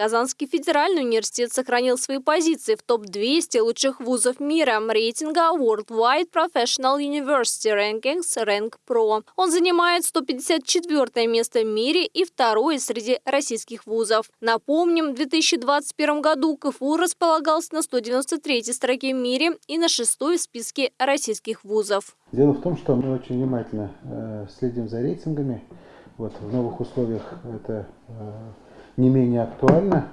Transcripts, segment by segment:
Казанский федеральный университет сохранил свои позиции в топ-200 лучших вузов мира рейтинга Worldwide Professional University Rankings Rank Pro. Он занимает 154 место в мире и второе среди российских вузов. Напомним, в 2021 году КФУ располагался на 193 строке в мире и на шестой в списке российских вузов. Дело в том, что мы очень внимательно э, следим за рейтингами. Вот, в новых условиях это э, не менее актуально.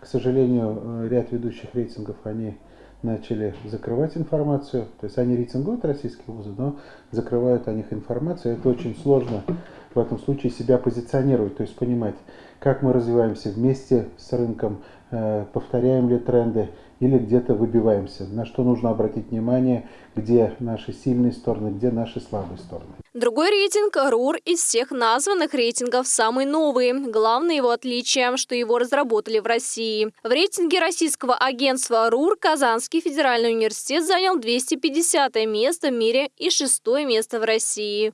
К сожалению, э, ряд ведущих рейтингов, они начали закрывать информацию. То есть они рейтингуют российские вузы, но закрывают о них информацию. Это очень сложно в этом случае себя позиционировать, то есть понимать, как мы развиваемся вместе с рынком, э, повторяем ли тренды или где-то выбиваемся, на что нужно обратить внимание, где наши сильные стороны, где наши слабые стороны. Другой рейтинг РУР из всех названных рейтингов самый новый. Главное его отличие, что его разработали в России. В рейтинге российского агентства РУР Казанский федеральный университет занял 250 место в мире и шестое место в России.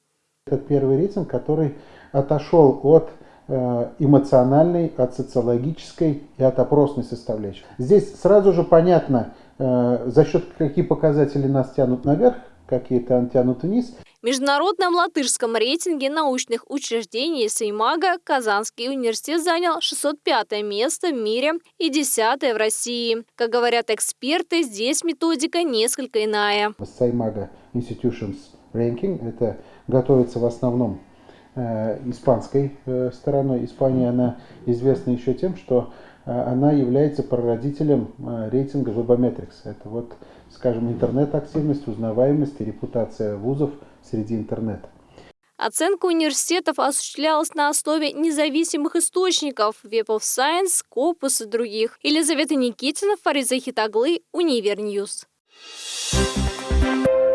Это первый рейтинг, который отошел от э, эмоциональной, от социологической и от опросной составляющей. Здесь сразу же понятно, э, за счет каких показателей нас тянут наверх, какие-то тянут вниз. В международном латышском рейтинге научных учреждений Сеймага Казанский университет занял 605 место в мире и 10 в России. Как говорят эксперты, здесь методика несколько иная. Сеймага Institutions Ranking это готовится в основном э, испанской э, стороной. Испания, она известна еще тем, что э, она является прародителем рейтинга Webometrics. Это вот, скажем, интернет-активность, узнаваемость и репутация вузов среди интернета. Оценка университетов осуществлялась на основе независимых источников – Web of Science, Scopus и других. Елизавета Никитина, Фариза Хитаглы, Univer News. Thank.